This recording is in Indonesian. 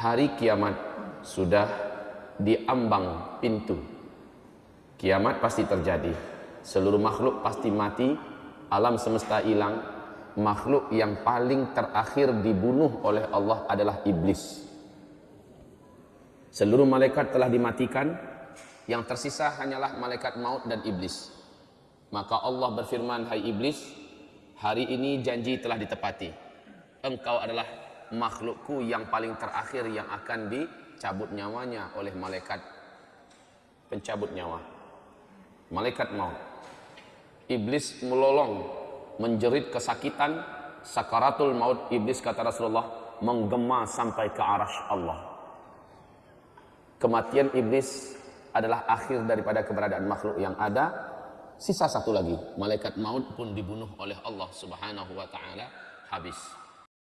hari kiamat sudah diambang pintu. Kiamat pasti terjadi. Seluruh makhluk pasti mati, alam semesta hilang. Makhluk yang paling terakhir dibunuh oleh Allah adalah iblis. Seluruh malaikat telah dimatikan, yang tersisa hanyalah malaikat maut dan iblis. Maka Allah berfirman, "Hai iblis, hari ini janji telah ditepati. Engkau adalah makhlukku yang paling terakhir yang akan dicabut nyawanya oleh malaikat pencabut nyawa. Malaikat maut. Iblis melolong, menjerit kesakitan, sakaratul maut iblis kata Rasulullah menggema sampai ke arash Allah. Kematian iblis adalah akhir daripada keberadaan makhluk yang ada. Sisa satu lagi, malaikat maut pun dibunuh oleh Allah Subhanahu wa taala habis.